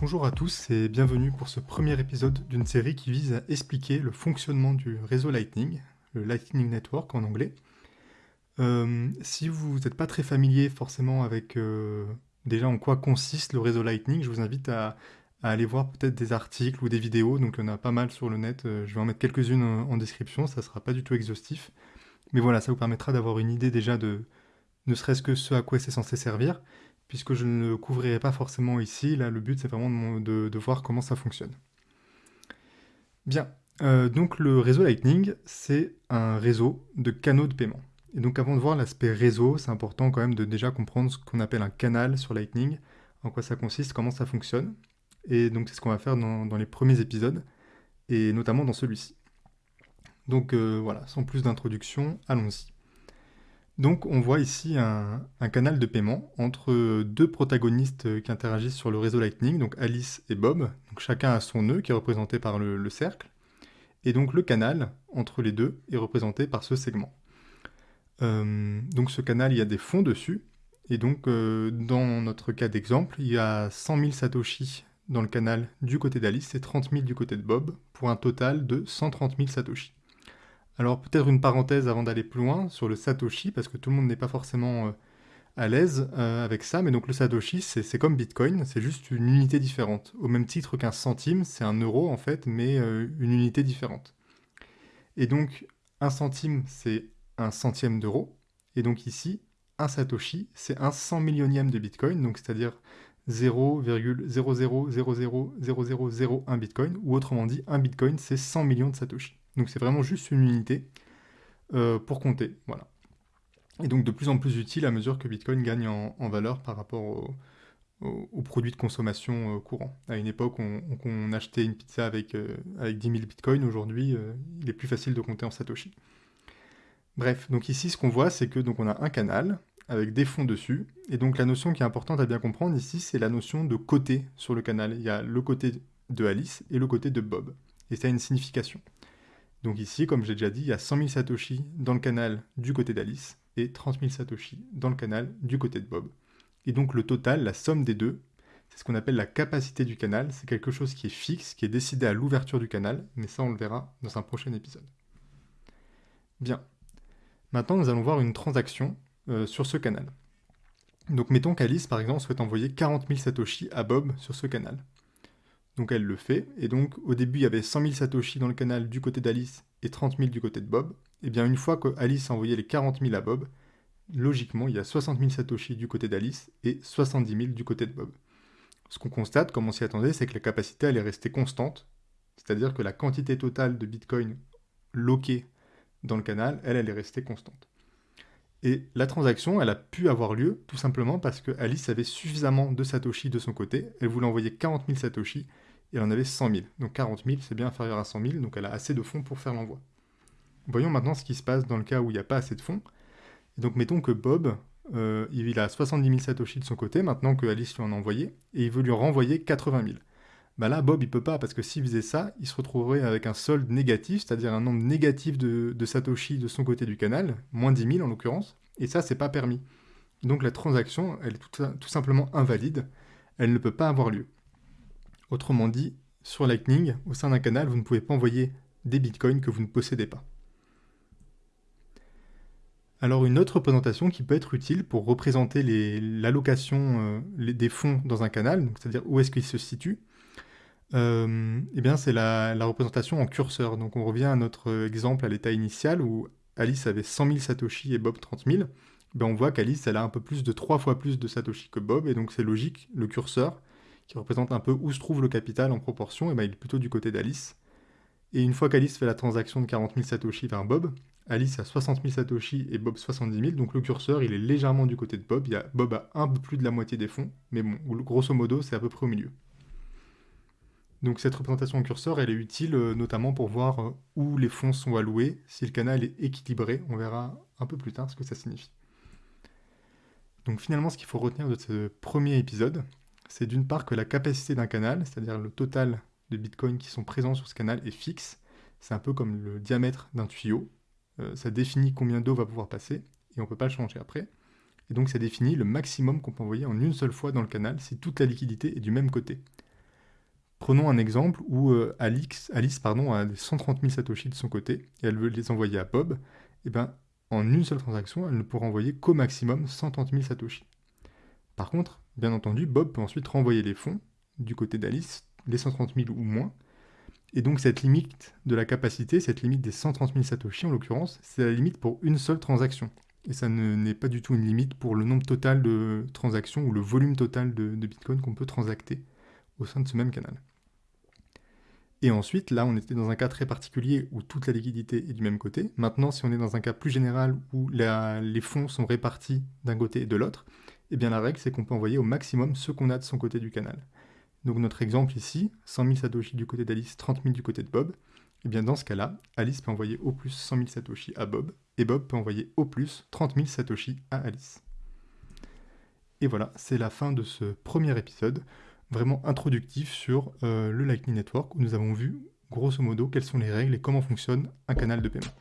Bonjour à tous et bienvenue pour ce premier épisode d'une série qui vise à expliquer le fonctionnement du réseau Lightning, le Lightning Network en anglais. Euh, si vous n'êtes pas très familier forcément avec euh, déjà en quoi consiste le réseau Lightning, je vous invite à, aller voir peut-être des articles ou des vidéos, donc il y en a pas mal sur le net, euh, je vais en mettre quelques-unes en, description, ça ne sera pas du tout exhaustif. Mais voilà, ça vous permettra d'avoir une idée déjà de ne serait-ce que ce à quoi c'est censé servir, puisque je ne le couvrirai pas forcément ici, là le but c'est vraiment de, voir comment ça fonctionne. Bien, donc le réseau Lightning, c'est un réseau de canaux de paiement. Et donc avant de voir l'aspect réseau, c'est important quand même de déjà comprendre ce qu'on appelle un canal sur Lightning, en quoi ça consiste, comment ça fonctionne. Et donc c'est ce qu'on va faire dans, les premiers épisodes, et notamment dans celui-ci. Donc euh, voilà, sans plus d'introduction, allons-y. Donc on voit ici un, canal de paiement entre deux protagonistes qui interagissent sur le réseau Lightning, donc Alice et Bob. Chacun a son nœud qui est représenté par le cercle. Et donc le canal entre les deux est représenté par ce segment. Euh, donc ce canal, il y a des fonds dessus. Et donc, euh, dans notre cas d'exemple, il y a 100 000 Satoshi dans le canal du côté d'Alice et 30 000 du côté de Bob, pour un total de 130 000 Satoshi. Alors peut-être une parenthèse avant d'aller plus loin sur le Satoshi, parce que tout le monde n'est pas forcément euh, à l'aise avec ça, mais donc le Satoshi, c'est comme Bitcoin, c'est juste une unité différente. Au même titre qu'un centime, c'est un euro en fait, mais une unité différente. Et donc, un centime, c'est un centième d'euro. Et donc ici, un Satoshi, c'est un cent millionième de Bitcoin, donc c'est-à-dire 0,00000001 Bitcoin, ou autrement dit, un Bitcoin, c'est 100 millions de Satoshi. Donc c'est vraiment juste une unité euh, pour compter, voilà. Et donc de plus en plus utile à mesure que Bitcoin gagne en, valeur par rapport aux produits de consommation euh, courants. À une époque, on, achetait une pizza avec, euh, avec 10 000 bitcoins. Aujourd'hui, il est plus facile de compter en Satoshi. Bref, donc ici ce qu'on voit c'est que donc on a un canal avec des fonds dessus, et donc la notion qui est importante à bien comprendre ici c'est la notion de côté sur le canal. Il y a le côté de Alice et le côté de Bob, et ça a une signification. Donc ici, comme j'ai déjà dit, il y a 100 000 Satoshi dans le canal du côté d'Alice, et 30 000 Satoshi dans le canal du côté de Bob. Et donc le total, la somme des deux, c'est ce qu'on appelle la capacité du canal, c'est quelque chose qui est fixe, qui est décidé à l'ouverture du canal, mais ça on le verra dans un prochain épisode. Bien, Maintenant, nous allons voir une transaction euh, sur ce canal. Donc mettons qu'Alice, par exemple, souhaite envoyer 40 000 Satoshi à Bob sur ce canal. Donc elle le fait, et donc au début il y avait 100 000 Satoshi dans le canal du côté d'Alice et 30 000 du côté de Bob. Et bien une fois que Alice a envoyé les 40 000 à Bob, logiquement il y a 60 000 Satoshi du côté d'Alice et 70 000 du côté de Bob. Ce qu'on constate, comme on s'y attendait, c'est que la capacité elle est restée constante, c'est-à-dire que la quantité totale de Bitcoin loquée dans le canal, elle, elle est restée constante. Et la transaction, elle a pu avoir lieu tout simplement parce que Alice avait suffisamment de Satoshi de son côté. Elle voulait envoyer 40 000 Satoshi et elle en avait 100 000. Donc 40 000, c'est bien inférieur à 100 000, donc elle a assez de fonds pour faire l'envoi. Voyons maintenant ce qui se passe dans le cas où il n'y a pas assez de fonds. Et donc mettons que Bob, euh, il a 70 000 Satoshi de son côté, maintenant que Alice lui en a envoyé, et il veut lui renvoyer 80 000. Bah là, Bob, il peut pas, parce que s'il faisait ça, il se retrouverait avec un solde négatif, c'est-à-dire un nombre négatif de, Satoshi de son côté du canal, moins 10 000 en l'occurrence, et ça, c'est pas permis. Donc la transaction, elle est tout, tout, simplement invalide, elle ne peut pas avoir lieu. Autrement dit, sur Lightning, au sein d'un canal, vous ne pouvez pas envoyer des bitcoins que vous ne possédez pas. Alors une autre représentation qui peut être utile pour représenter l'allocation euh, des fonds dans un canal, c'est-à-dire où est-ce qu'il se situe, euh, eh c'est la, représentation en curseur. Donc on revient à notre exemple à l'état initial où Alice avait 100 000 Satoshi et Bob 30 000. Ben, on voit qu'Alice, a un peu plus de 3 fois plus de Satoshi que Bob, et donc c'est logique, le curseur, qui représente un peu où se trouve le capital en proportion, et ben, il est plutôt du côté d'Alice. Et une fois qu'Alice fait la transaction de 40 000 Satoshi vers Bob, Alice a 60 000 Satoshi et Bob 70 000, donc le curseur il est légèrement du côté de Bob, il Bob a un peu plus de la moitié des fonds, mais bon, grosso modo c'est à peu près au milieu. Donc cette représentation en curseur, elle est utile euh, notamment pour voir euh, où les fonds sont alloués, si le canal est équilibré. On verra un peu plus tard ce que ça signifie. Donc finalement, ce qu'il faut retenir de ce premier épisode, c'est d'une part que la capacité d'un canal, c'est-à-dire le total de bitcoins qui sont présents sur ce canal, est fixe. C'est un peu comme le diamètre d'un tuyau. Euh, ça définit combien d'eau va pouvoir passer, et on ne peut pas le changer après. Et donc ça définit le maximum qu'on peut envoyer en une seule fois dans le canal si toute la liquidité est du même côté. Prenons un exemple où euh, Alice, pardon, a 130 000 Satoshi de son côté et elle veut les envoyer à Bob. Et ben, en une seule transaction, elle ne pourra envoyer qu'au maximum 130 000 Satoshi. Par contre, bien entendu, Bob peut ensuite renvoyer les fonds du côté d'Alice, les 130 000 ou moins. Et donc cette limite de la capacité, cette limite des 130 000 Satoshi en l'occurrence, c'est la limite pour une seule transaction. Et ça n'est pas du tout une limite pour le nombre total de transactions ou le volume total de, de Bitcoin qu'on peut transacter au sein de ce même canal. Et ensuite, là, on était dans un cas très particulier où toute la liquidité est du même côté. Maintenant, si on est dans un cas plus général où les fonds sont répartis d'un côté et de l'autre, eh bien la règle, c'est qu'on peut envoyer au maximum ce qu'on a de son côté du canal. Donc notre exemple ici, 100 000 Satoshi du côté d'Alice, 30 000 du côté de Bob, eh bien dans ce cas-là, Alice peut envoyer au plus 100 000 Satoshi à Bob, et Bob peut envoyer au plus 30 000 Satoshi à Alice. Et voilà, c'est la fin de ce premier épisode vraiment introductif sur euh, le Lightning Network où nous avons vu grosso modo quelles sont les règles et comment fonctionne un canal de paiement.